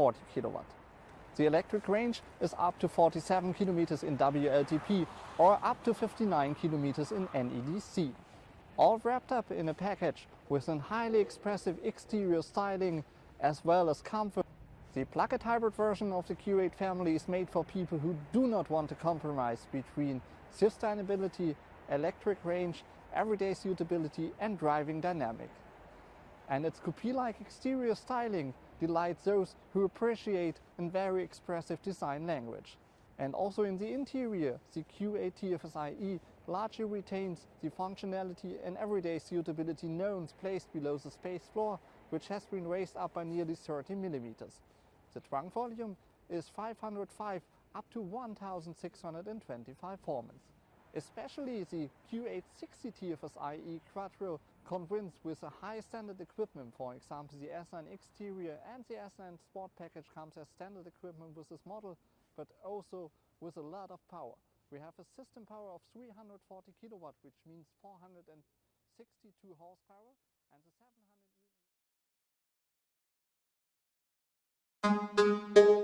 240 kilowatt. The electric range is up to 47 kilometers in WLTP or up to 59 kilometers in NEDC. All wrapped up in a package with a highly expressive exterior styling as well as comfort. The plug-in hybrid version of the Q8 family is made for people who do not want to compromise between sustainability, electric range, everyday suitability and driving dynamic. And its coupe-like exterior styling delights those who appreciate a very expressive design language. And also in the interior, the Q8 TFSIe largely retains the functionality and everyday suitability knowns placed below the space floor, which has been raised up by nearly 30 millimeters. The trunk volume is 505 up to 1625 formants. Especially the Q8 60 TFSIe Quattro convinced with a high standard equipment, for example the S line exterior and the S line Sport package comes as standard equipment with this model, but also with a lot of power. We have a system power of 340 kilowatt, which means 462 horsepower, and the 700 Thank